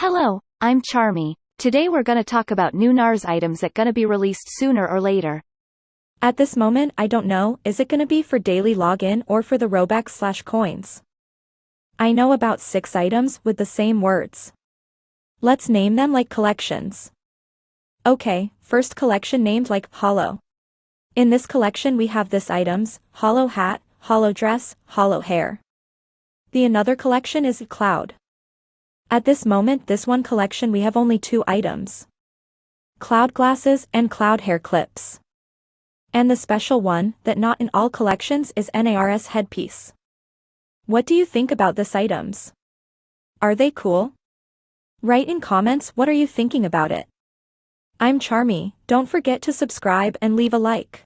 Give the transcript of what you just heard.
Hello, I'm Charmy. Today we're gonna talk about new NARS items that gonna be released sooner or later. At this moment I don't know is it gonna be for daily login or for the Robux slash coins. I know about 6 items with the same words. Let's name them like collections. Okay, first collection named like Hollow. In this collection we have this items, Hollow Hat, Hollow Dress, Hollow Hair. The another collection is Cloud. At this moment this one collection we have only two items. Cloud glasses and cloud hair clips. And the special one, that not in all collections is NARS headpiece. What do you think about this items? Are they cool? Write in comments what are you thinking about it. I'm Charmy, don't forget to subscribe and leave a like.